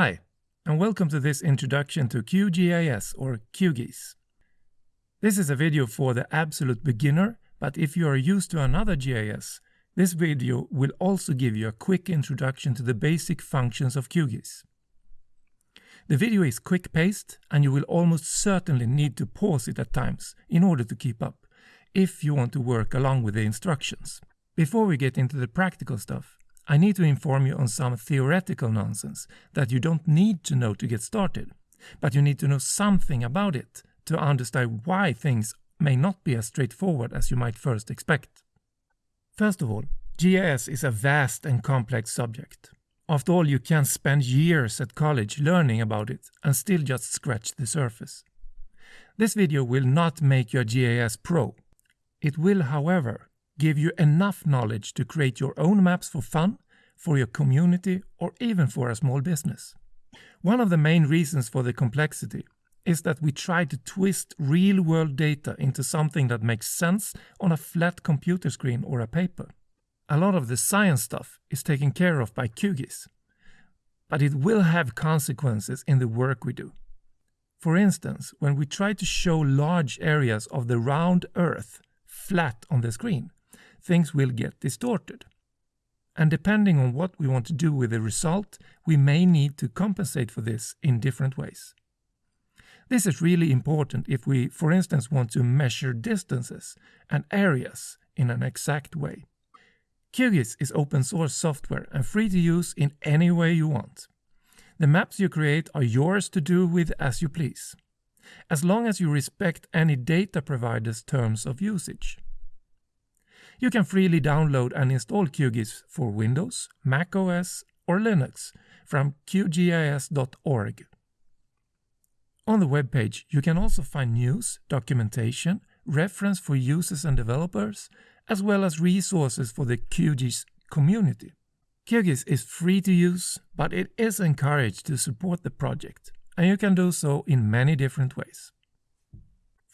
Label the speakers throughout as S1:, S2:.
S1: Hi, and welcome to this introduction to QGIS or QGIS. This is a video for the absolute beginner, but if you are used to another GIS, this video will also give you a quick introduction to the basic functions of QGIS. The video is quick-paced and you will almost certainly need to pause it at times in order to keep up, if you want to work along with the instructions. Before we get into the practical stuff, I need to inform you on some theoretical nonsense that you don't need to know to get started, but you need to know something about it to understand why things may not be as straightforward as you might first expect. First of all, GIS is a vast and complex subject. After all, you can spend years at college learning about it and still just scratch the surface. This video will not make you a GIS pro. It will, however, give you enough knowledge to create your own maps for fun, for your community, or even for a small business. One of the main reasons for the complexity is that we try to twist real world data into something that makes sense on a flat computer screen or a paper. A lot of the science stuff is taken care of by QGIS, but it will have consequences in the work we do. For instance, when we try to show large areas of the round Earth flat on the screen, things will get distorted. And depending on what we want to do with the result, we may need to compensate for this in different ways. This is really important if we, for instance, want to measure distances and areas in an exact way. QGIS is open source software and free to use in any way you want. The maps you create are yours to do with as you please, as long as you respect any data provider's terms of usage. You can freely download and install QGIS for Windows, Mac OS, or Linux from qgis.org. On the webpage, you can also find news, documentation, reference for users and developers, as well as resources for the QGIS community. QGIS is free to use, but it is encouraged to support the project, and you can do so in many different ways.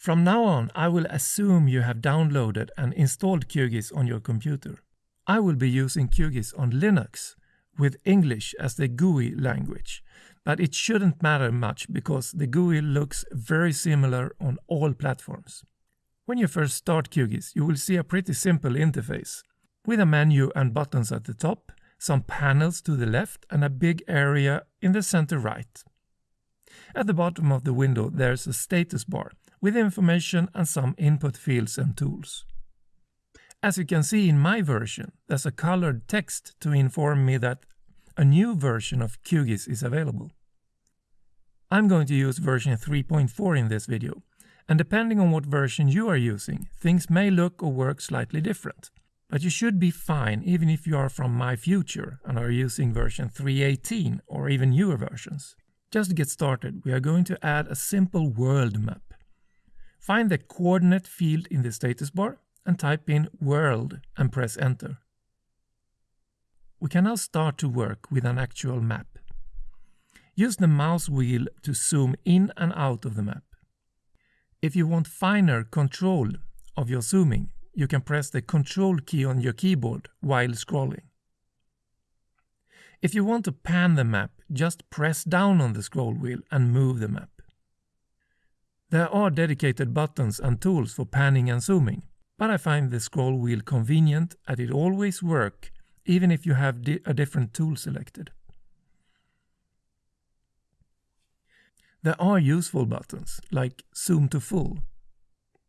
S1: From now on, I will assume you have downloaded and installed QGIS on your computer. I will be using QGIS on Linux with English as the GUI language, but it shouldn't matter much because the GUI looks very similar on all platforms. When you first start QGIS, you will see a pretty simple interface, with a menu and buttons at the top, some panels to the left and a big area in the center right. At the bottom of the window there's a status bar with information and some input fields and tools. As you can see in my version, there's a colored text to inform me that a new version of QGIS is available. I'm going to use version 3.4 in this video, and depending on what version you are using, things may look or work slightly different. But you should be fine even if you are from my future and are using version 3.18 or even newer versions. Just to get started, we are going to add a simple world map. Find the coordinate field in the status bar and type in world and press enter. We can now start to work with an actual map. Use the mouse wheel to zoom in and out of the map. If you want finer control of your zooming, you can press the control key on your keyboard while scrolling. If you want to pan the map, just press down on the scroll wheel and move the map. There are dedicated buttons and tools for panning and zooming, but I find the scroll wheel convenient and it always works even if you have di a different tool selected. There are useful buttons, like Zoom to Full,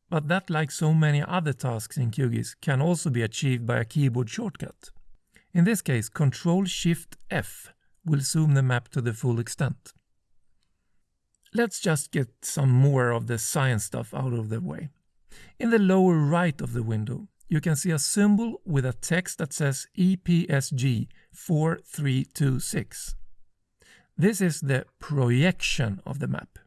S1: but that like so many other tasks in QGIS can also be achieved by a keyboard shortcut. In this case, Ctrl-Shift-F will zoom the map to the full extent. Let's just get some more of the science stuff out of the way. In the lower right of the window, you can see a symbol with a text that says EPSG 4326. This is the projection of the map,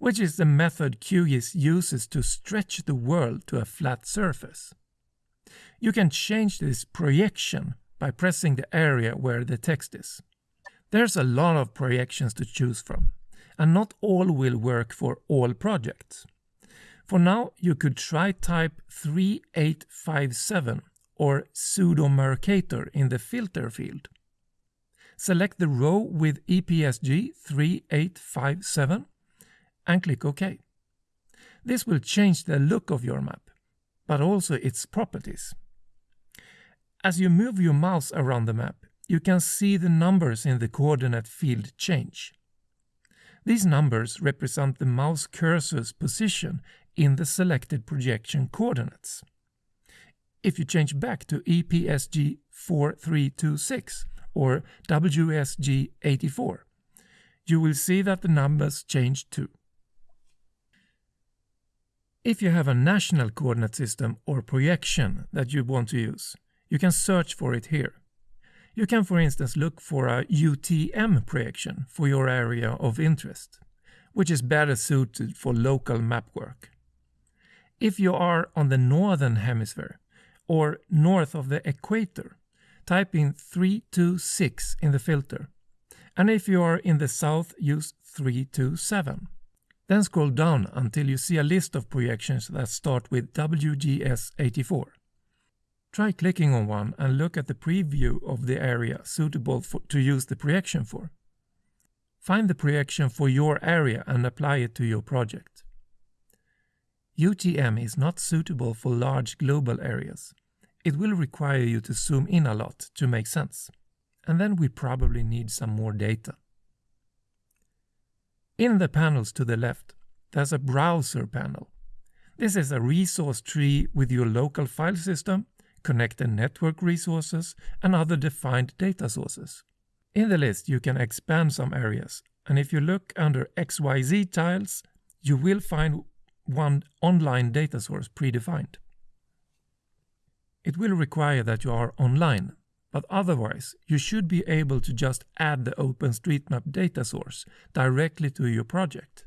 S1: which is the method QGIS uses to stretch the world to a flat surface. You can change this projection by pressing the area where the text is. There's a lot of projections to choose from and not all will work for all projects. For now, you could try type 3857 or pseudo Mercator in the filter field. select the row with EPSG 3857 and click OK. This will change the look of your map, but also its properties. As you move your mouse around the map, you can see the numbers in the coordinate field change. These numbers represent the mouse cursor's position in the selected projection coordinates. If you change back to EPSG 4326 or WSG 84, you will see that the numbers change too. If you have a national coordinate system or projection that you want to use, you can search for it here. You can for instance look for a UTM projection for your area of interest, which is better suited for local map work. If you are on the northern hemisphere or north of the equator, type in 326 in the filter. And if you are in the south, use 327. Then scroll down until you see a list of projections that start with WGS84. Try clicking on one and look at the preview of the area suitable for, to use the projection for. Find the projection for your area and apply it to your project. UTM is not suitable for large global areas. It will require you to zoom in a lot to make sense. And then we probably need some more data. In the panels to the left, there's a browser panel. This is a resource tree with your local file system, connected network resources, and other defined data sources. In the list, you can expand some areas, and if you look under XYZ tiles, you will find one online data source predefined. It will require that you are online, but otherwise you should be able to just add the OpenStreetMap data source directly to your project.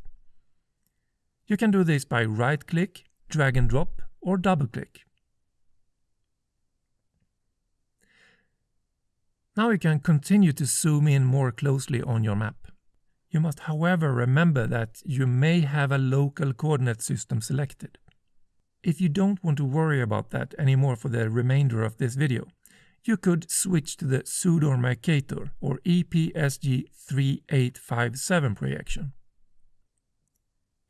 S1: You can do this by right-click, drag and drop, or double-click. Now you can continue to zoom in more closely on your map. You must however remember that you may have a local coordinate system selected. If you don't want to worry about that anymore for the remainder of this video, you could switch to the Pseudo Mercator or EPSG 3857 projection.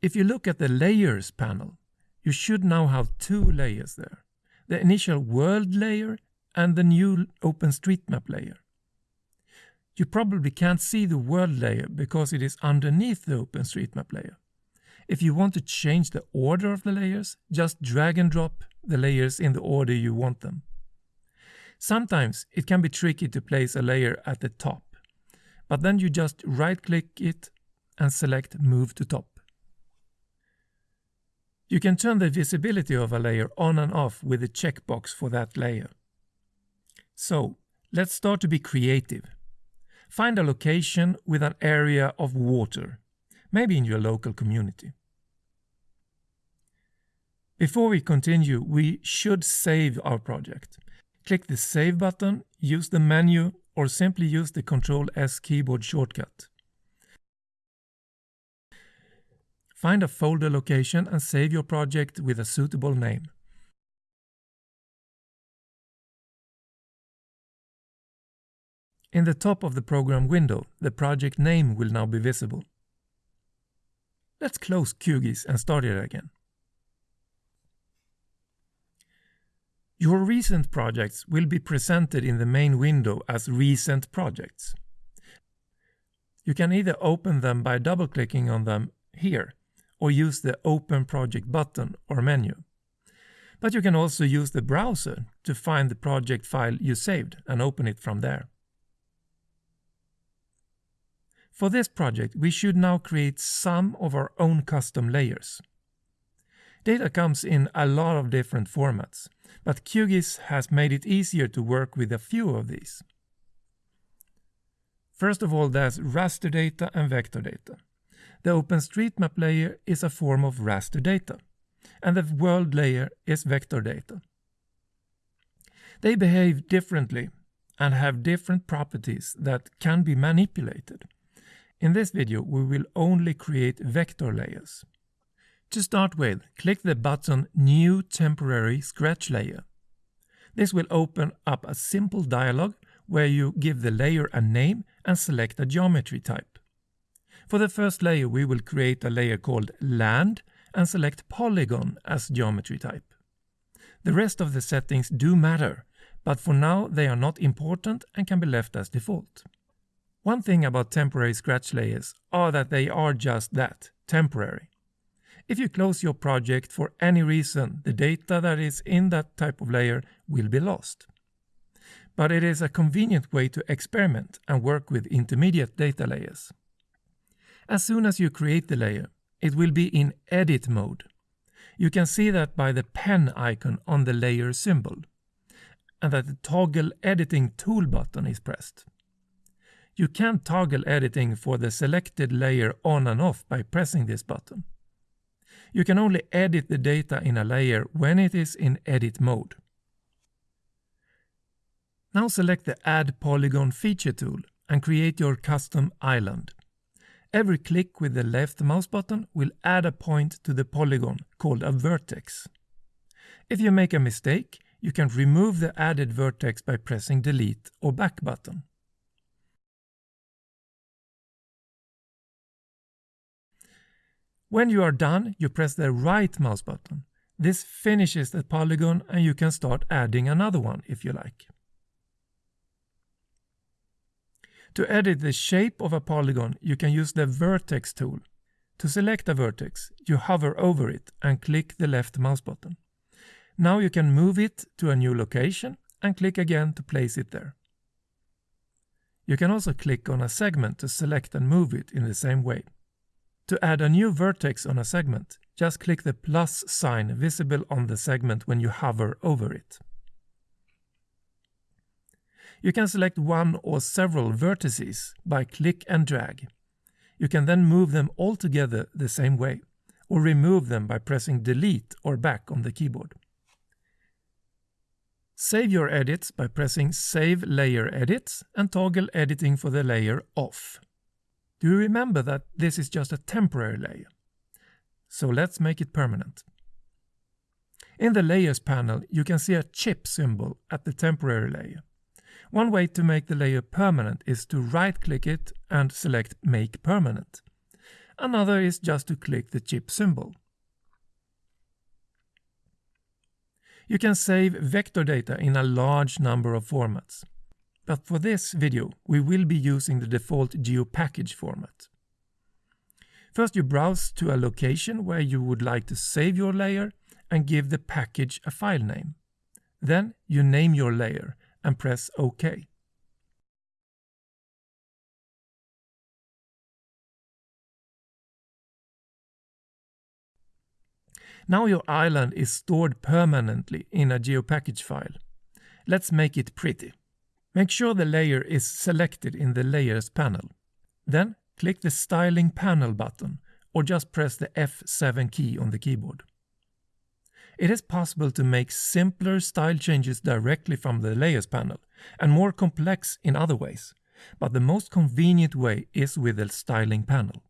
S1: If you look at the Layers panel, you should now have two layers there. The initial world layer and the new OpenStreetMap layer. You probably can't see the world layer because it is underneath the OpenStreetMap layer. If you want to change the order of the layers, just drag and drop the layers in the order you want them. Sometimes it can be tricky to place a layer at the top, but then you just right click it and select move to top. You can turn the visibility of a layer on and off with the checkbox for that layer. So, let's start to be creative. Find a location with an area of water maybe in your local community. Before we continue, we should save our project. Click the Save button, use the menu, or simply use the Ctrl S keyboard shortcut. Find a folder location and save your project with a suitable name. In the top of the program window, the project name will now be visible. Let's close QGIS and start it again. Your recent projects will be presented in the main window as recent projects. You can either open them by double-clicking on them here or use the Open Project button or menu. But you can also use the browser to find the project file you saved and open it from there. For this project, we should now create some of our own custom layers. Data comes in a lot of different formats, but QGIS has made it easier to work with a few of these. First of all, there's raster data and vector data. The OpenStreetMap layer is a form of raster data, and the world layer is vector data. They behave differently and have different properties that can be manipulated. In this video, we will only create vector layers. To start with, click the button New Temporary Scratch Layer. This will open up a simple dialog where you give the layer a name and select a geometry type. For the first layer we will create a layer called Land and select Polygon as geometry type. The rest of the settings do matter, but for now they are not important and can be left as default. One thing about temporary scratch layers are that they are just that, temporary. If you close your project for any reason, the data that is in that type of layer will be lost. But it is a convenient way to experiment and work with intermediate data layers. As soon as you create the layer, it will be in edit mode. You can see that by the pen icon on the layer symbol, and that the toggle editing tool button is pressed. You can toggle editing for the selected layer on and off by pressing this button. You can only edit the data in a layer when it is in edit mode. Now select the Add Polygon feature tool and create your custom island. Every click with the left mouse button will add a point to the polygon called a vertex. If you make a mistake, you can remove the added vertex by pressing delete or back button. When you are done, you press the right mouse button. This finishes the polygon and you can start adding another one if you like. To edit the shape of a polygon, you can use the vertex tool. To select a vertex, you hover over it and click the left mouse button. Now you can move it to a new location and click again to place it there. You can also click on a segment to select and move it in the same way. To add a new vertex on a segment, just click the plus sign visible on the segment when you hover over it. You can select one or several vertices by click and drag. You can then move them all together the same way, or remove them by pressing delete or back on the keyboard. Save your edits by pressing Save Layer Edits and toggle editing for the layer off. Do you remember that this is just a temporary layer? So let's make it permanent. In the Layers panel, you can see a chip symbol at the temporary layer. One way to make the layer permanent is to right-click it and select Make Permanent. Another is just to click the chip symbol. You can save vector data in a large number of formats. But for this video, we will be using the default GeoPackage format. First you browse to a location where you would like to save your layer and give the package a file name. Then you name your layer and press OK. Now your island is stored permanently in a GeoPackage file. Let's make it pretty. Make sure the layer is selected in the Layers panel. Then click the Styling panel button or just press the F7 key on the keyboard. It is possible to make simpler style changes directly from the Layers panel and more complex in other ways, but the most convenient way is with the Styling panel.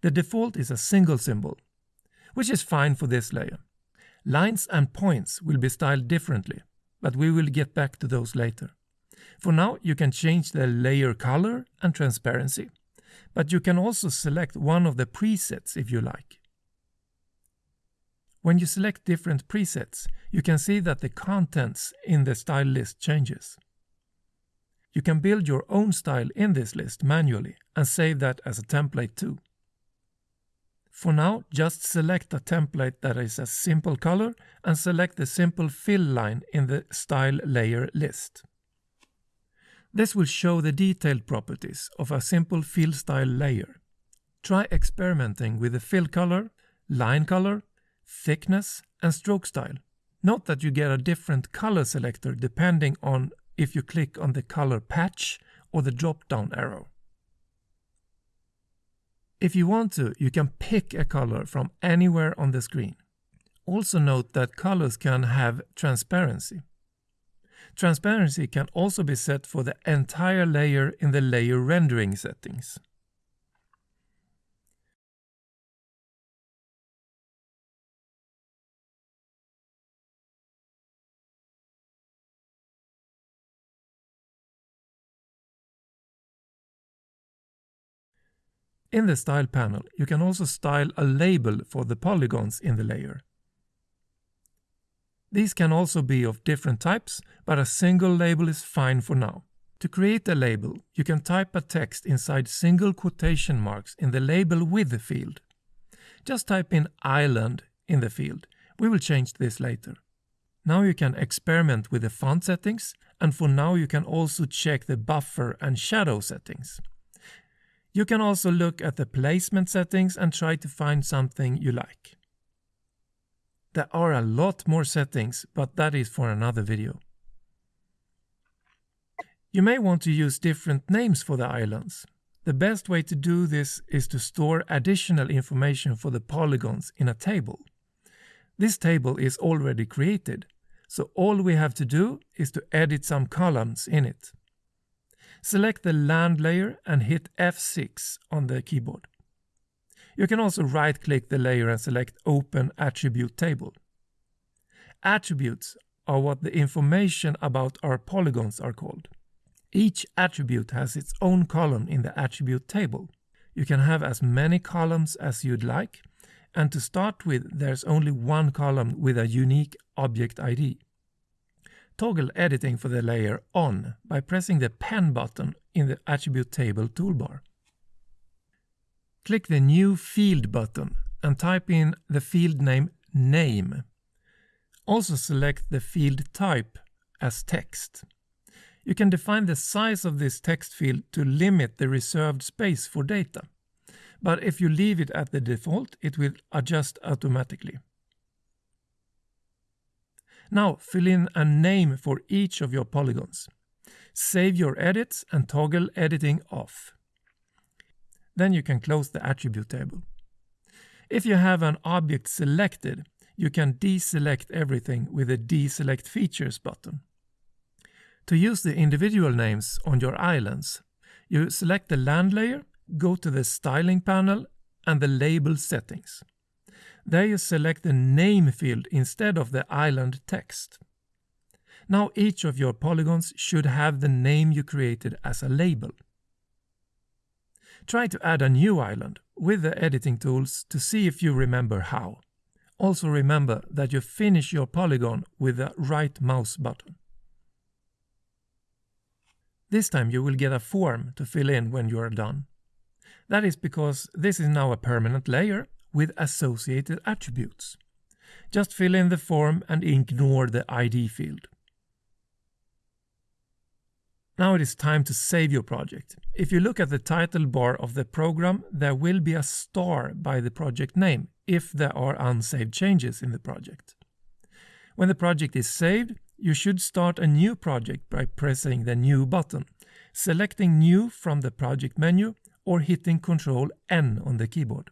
S1: The default is a single symbol, which is fine for this layer. Lines and points will be styled differently, but we will get back to those later. For now, you can change the layer color and transparency, but you can also select one of the presets if you like. When you select different presets, you can see that the contents in the style list changes. You can build your own style in this list manually and save that as a template too. For now, just select a template that is a simple color and select the simple fill line in the style layer list. This will show the detailed properties of a simple fill style layer. Try experimenting with the fill color, line color, thickness and stroke style. Note that you get a different color selector depending on if you click on the color patch or the drop-down arrow. If you want to, you can pick a color from anywhere on the screen. Also note that colors can have transparency. Transparency can also be set for the entire layer in the layer rendering settings. In the Style panel, you can also style a label for the polygons in the layer. These can also be of different types, but a single label is fine for now. To create a label, you can type a text inside single quotation marks in the Label With the field. Just type in Island in the field. We will change this later. Now you can experiment with the font settings, and for now you can also check the buffer and shadow settings. You can also look at the placement settings and try to find something you like. There are a lot more settings, but that is for another video. You may want to use different names for the islands. The best way to do this is to store additional information for the polygons in a table. This table is already created, so all we have to do is to edit some columns in it. Select the land layer and hit F6 on the keyboard. You can also right-click the layer and select Open Attribute Table. Attributes are what the information about our polygons are called. Each attribute has its own column in the attribute table. You can have as many columns as you'd like, and to start with there's only one column with a unique object ID. Toggle editing for the layer on by pressing the pen button in the attribute table toolbar. Click the New Field button and type in the field name Name. Also select the field type as text. You can define the size of this text field to limit the reserved space for data. But if you leave it at the default, it will adjust automatically. Now fill in a name for each of your polygons. Save your edits and toggle editing off. Then you can close the attribute table. If you have an object selected, you can deselect everything with the Deselect Features button. To use the individual names on your islands, you select the land layer, go to the styling panel and the label settings. There you select the name field instead of the island text. Now each of your polygons should have the name you created as a label. Try to add a new island with the editing tools to see if you remember how. Also remember that you finish your polygon with the right mouse button. This time you will get a form to fill in when you are done. That is because this is now a permanent layer with associated attributes. Just fill in the form and ignore the ID field. Now it is time to save your project. If you look at the title bar of the program, there will be a star by the project name if there are unsaved changes in the project. When the project is saved, you should start a new project by pressing the New button, selecting New from the project menu or hitting Ctrl N on the keyboard.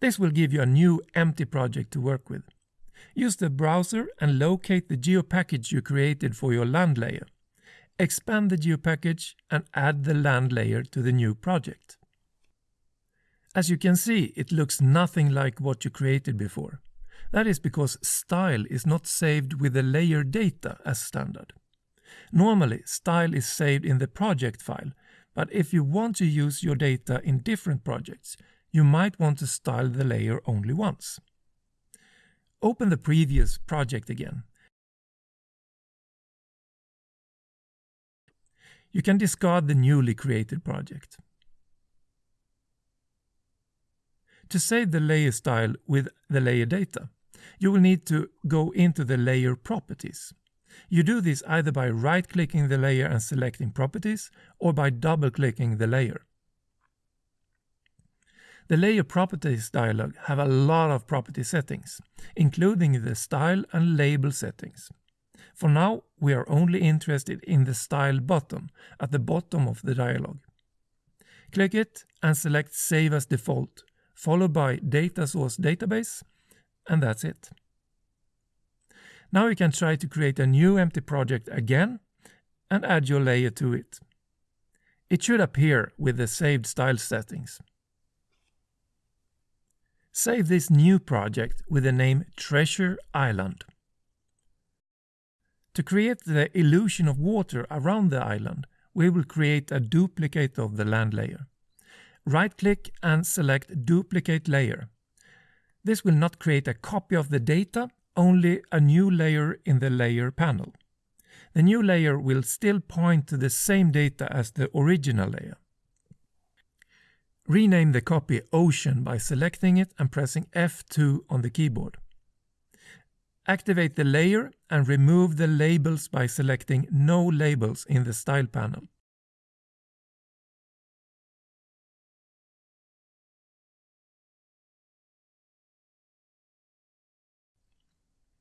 S1: This will give you a new empty project to work with. Use the browser and locate the geopackage you created for your land layer. Expand the geopackage and add the land layer to the new project. As you can see, it looks nothing like what you created before. That is because style is not saved with the layer data as standard. Normally, style is saved in the project file, but if you want to use your data in different projects, you might want to style the layer only once. Open the previous project again. You can discard the newly created project. To save the layer style with the layer data, you will need to go into the layer properties. You do this either by right-clicking the layer and selecting properties or by double-clicking the layer. The layer properties dialog have a lot of property settings, including the style and label settings. For now, we are only interested in the style button at the bottom of the dialog. Click it and select Save as default, followed by Data Source Database and that's it. Now you can try to create a new empty project again and add your layer to it. It should appear with the saved style settings. Save this new project with the name Treasure Island. To create the illusion of water around the island, we will create a duplicate of the land layer. Right-click and select Duplicate Layer. This will not create a copy of the data, only a new layer in the Layer panel. The new layer will still point to the same data as the original layer. Rename the copy Ocean by selecting it and pressing F2 on the keyboard. Activate the layer and remove the labels by selecting No labels in the Style panel.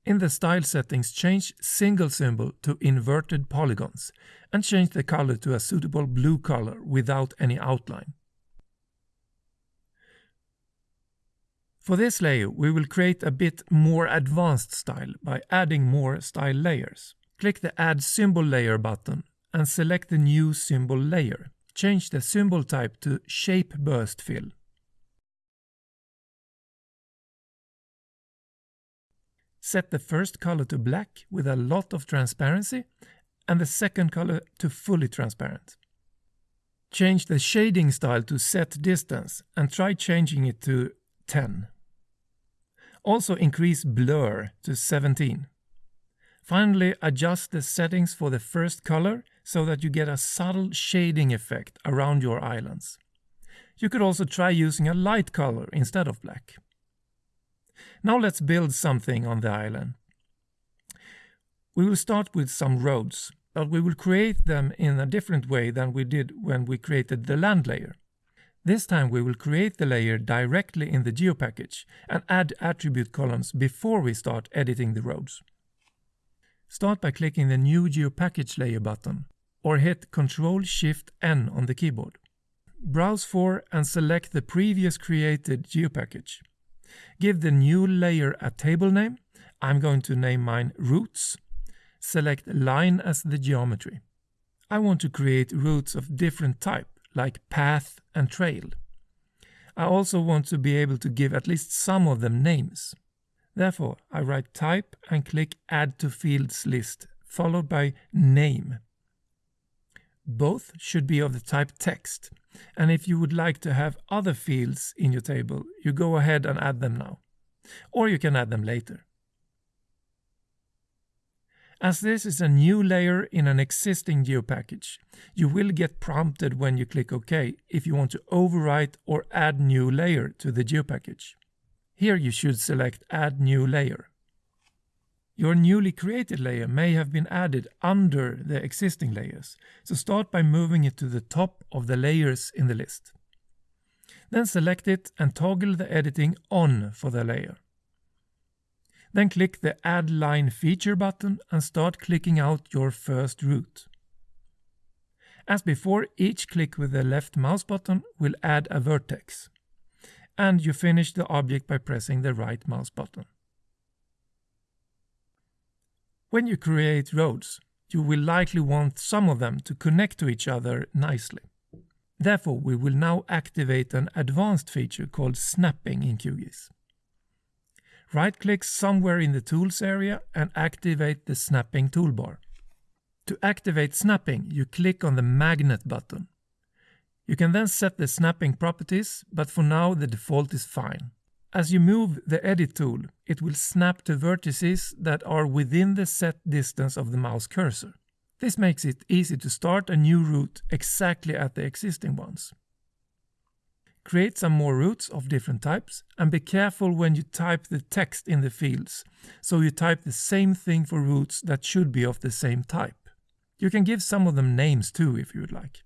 S1: In the style settings, change single symbol to inverted polygons and change the color to a suitable blue color without any outline. For this layer, we will create a bit more advanced style by adding more style layers. Click the Add Symbol Layer button and select the new symbol layer. Change the symbol type to Shape Burst Fill. Set the first color to black with a lot of transparency and the second color to fully transparent. Change the shading style to set distance and try changing it to 10. Also increase blur to 17. Finally, adjust the settings for the first color so that you get a subtle shading effect around your islands. You could also try using a light color instead of black. Now let's build something on the island. We will start with some roads, but we will create them in a different way than we did when we created the land layer. This time we will create the layer directly in the GeoPackage and add attribute columns before we start editing the roads. Start by clicking the New GeoPackage Layer button or hit Ctrl-Shift-N on the keyboard. Browse for and select the previous created GeoPackage. Give the new layer a table name. I'm going to name mine Routes. Select line as the geometry. I want to create routes of different type, like path and trail. I also want to be able to give at least some of them names. Therefore, I write type and click Add to Fields list, followed by name. Both should be of the type text. And if you would like to have other fields in your table, you go ahead and add them now. Or you can add them later. As this is a new layer in an existing GeoPackage, you will get prompted when you click OK if you want to overwrite or add new layer to the GeoPackage. Here you should select Add New Layer. Your newly created layer may have been added under the existing layers, so start by moving it to the top of the layers in the list. Then select it and toggle the editing on for the layer. Then click the Add Line Feature button and start clicking out your first route. As before, each click with the left mouse button will add a vertex. And you finish the object by pressing the right mouse button. When you create roads, you will likely want some of them to connect to each other nicely. Therefore, we will now activate an advanced feature called snapping in QGIS. Right-click somewhere in the Tools area and activate the Snapping toolbar. To activate snapping, you click on the Magnet button. You can then set the snapping properties, but for now the default is fine. As you move the edit tool, it will snap to vertices that are within the set distance of the mouse cursor. This makes it easy to start a new route exactly at the existing ones. Create some more routes of different types and be careful when you type the text in the fields, so you type the same thing for routes that should be of the same type. You can give some of them names too if you would like.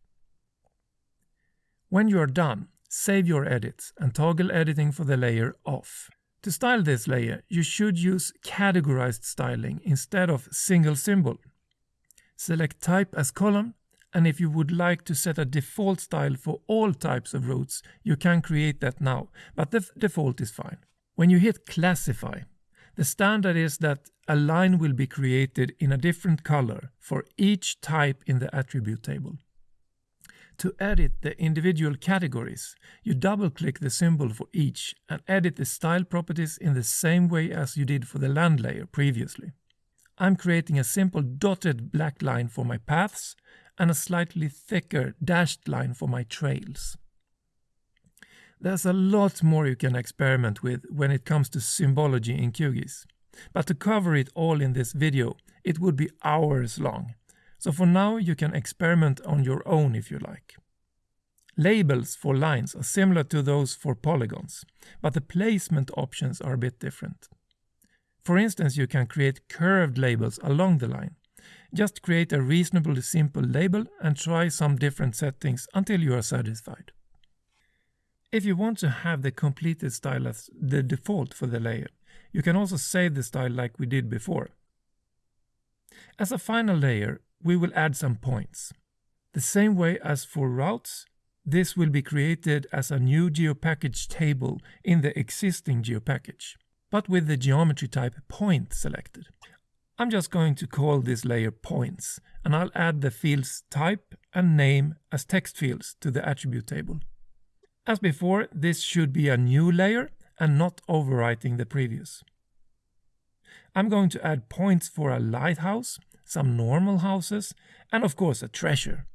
S1: When you are done, Save your edits and toggle editing for the layer off. To style this layer, you should use categorized styling instead of single symbol. Select type as column, and if you would like to set a default style for all types of routes, you can create that now, but the default is fine. When you hit classify, the standard is that a line will be created in a different color for each type in the attribute table. To edit the individual categories, you double-click the symbol for each and edit the style properties in the same way as you did for the land layer previously. I'm creating a simple dotted black line for my paths and a slightly thicker dashed line for my trails. There's a lot more you can experiment with when it comes to symbology in QGIS. But to cover it all in this video, it would be hours long. So for now you can experiment on your own if you like. Labels for lines are similar to those for polygons, but the placement options are a bit different. For instance, you can create curved labels along the line. Just create a reasonably simple label and try some different settings until you are satisfied. If you want to have the completed style as the default for the layer, you can also save the style like we did before. As a final layer, we will add some points. The same way as for routes, this will be created as a new GeoPackage table in the existing GeoPackage, but with the geometry type point selected. I'm just going to call this layer points, and I'll add the fields type and name as text fields to the attribute table. As before, this should be a new layer and not overwriting the previous. I'm going to add points for a lighthouse, some normal houses, and of course a treasure.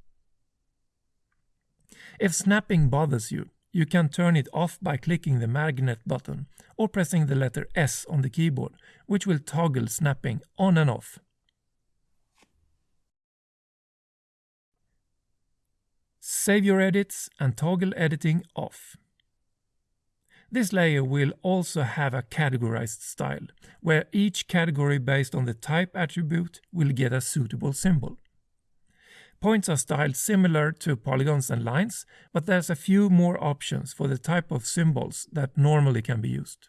S1: If snapping bothers you, you can turn it off by clicking the magnet button or pressing the letter S on the keyboard, which will toggle snapping on and off. Save your edits and toggle editing off. This layer will also have a categorized style, where each category based on the type attribute will get a suitable symbol. Points are styled similar to polygons and lines, but there's a few more options for the type of symbols that normally can be used.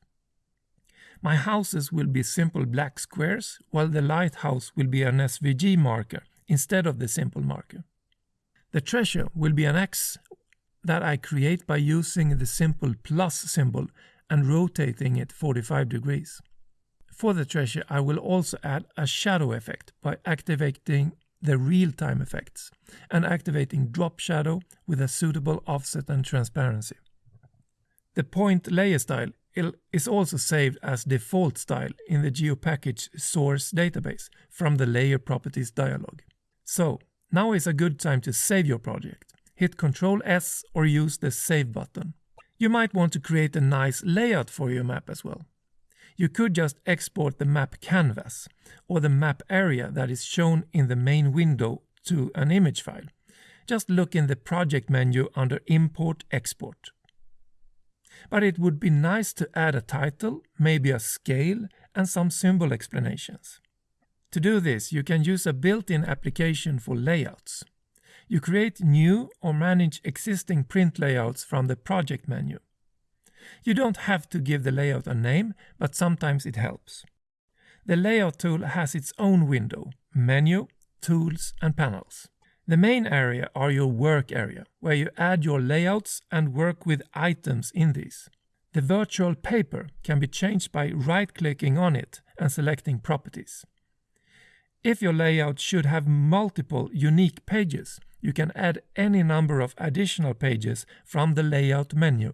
S1: My houses will be simple black squares, while the lighthouse will be an SVG marker instead of the simple marker. The treasure will be an X that I create by using the simple plus symbol and rotating it 45 degrees. For the treasure I will also add a shadow effect by activating the real-time effects and activating drop shadow with a suitable offset and transparency. The point layer style is also saved as default style in the GeoPackage source database from the layer properties dialog. So now is a good time to save your project. Hit Ctrl S or use the Save button. You might want to create a nice layout for your map as well. You could just export the map canvas or the map area that is shown in the main window to an image file. Just look in the project menu under Import Export. But it would be nice to add a title, maybe a scale and some symbol explanations. To do this, you can use a built-in application for layouts. You create new or manage existing print layouts from the project menu. You don't have to give the layout a name, but sometimes it helps. The layout tool has its own window, menu, tools and panels. The main area are your work area, where you add your layouts and work with items in these. The virtual paper can be changed by right-clicking on it and selecting properties. If your layout should have multiple unique pages, you can add any number of additional pages from the layout menu.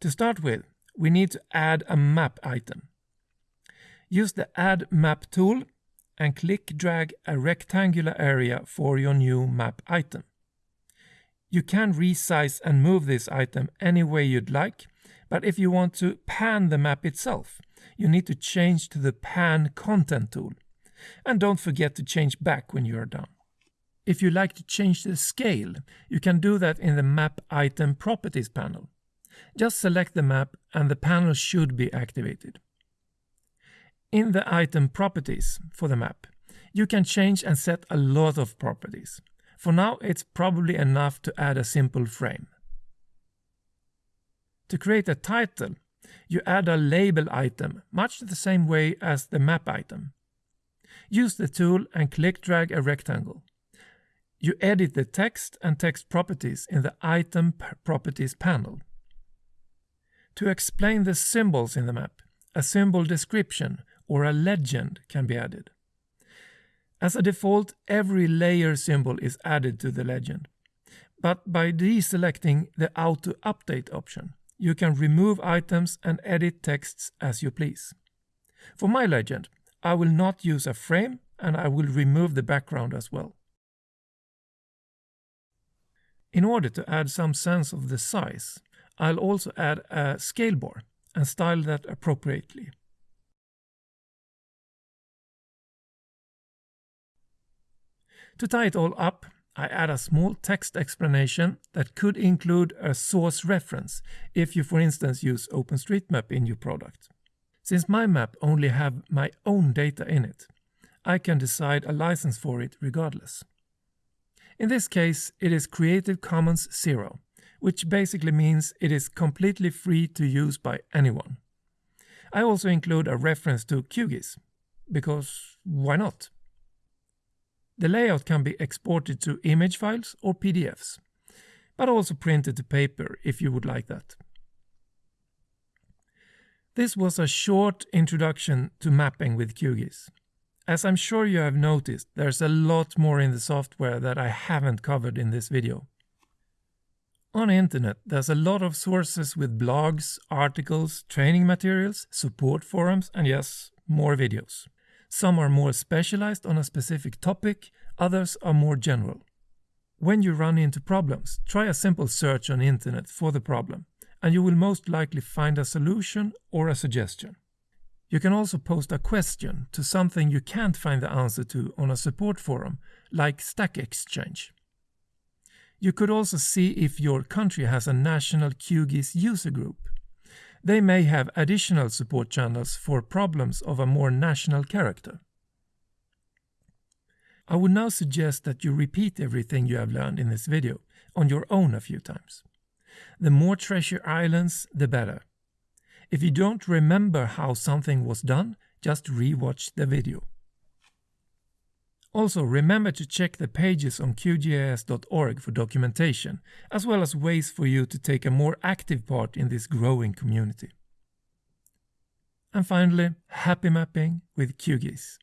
S1: To start with, we need to add a map item. Use the Add Map tool and click drag a rectangular area for your new map item. You can resize and move this item any way you'd like, but if you want to pan the map itself, you need to change to the Pan Content tool. And don't forget to change back when you are done. If you like to change the scale, you can do that in the Map Item Properties panel. Just select the map and the panel should be activated. In the item properties for the map, you can change and set a lot of properties. For now, it's probably enough to add a simple frame. To create a title, you add a label item, much the same way as the map item. Use the tool and click drag a rectangle. You edit the text and text properties in the Item Properties panel. To explain the symbols in the map, a symbol description or a legend can be added. As a default, every layer symbol is added to the legend. But by deselecting the Auto Update option, you can remove items and edit texts as you please. For my legend, I will not use a frame and I will remove the background as well. In order to add some sense of the size, I'll also add a scale bar and style that appropriately. To tie it all up, I add a small text explanation that could include a source reference if you for instance use OpenStreetMap in your product. Since my map only have my own data in it, I can decide a license for it regardless. In this case, it is Creative Commons Zero, which basically means it is completely free to use by anyone. I also include a reference to QGIS, because why not? The layout can be exported to image files or PDFs, but also printed to paper if you would like that. This was a short introduction to mapping with QGIS. As I'm sure you have noticed, there's a lot more in the software that I haven't covered in this video. On internet, there's a lot of sources with blogs, articles, training materials, support forums, and yes, more videos. Some are more specialized on a specific topic, others are more general. When you run into problems, try a simple search on internet for the problem, and you will most likely find a solution or a suggestion. You can also post a question to something you can't find the answer to on a support forum, like Stack Exchange. You could also see if your country has a national QGIS user group. They may have additional support channels for problems of a more national character. I would now suggest that you repeat everything you have learned in this video on your own a few times. The more treasure islands, the better. If you don't remember how something was done, just rewatch the video. Also, remember to check the pages on QGIS.org for documentation, as well as ways for you to take a more active part in this growing community. And finally, happy mapping with QGIS.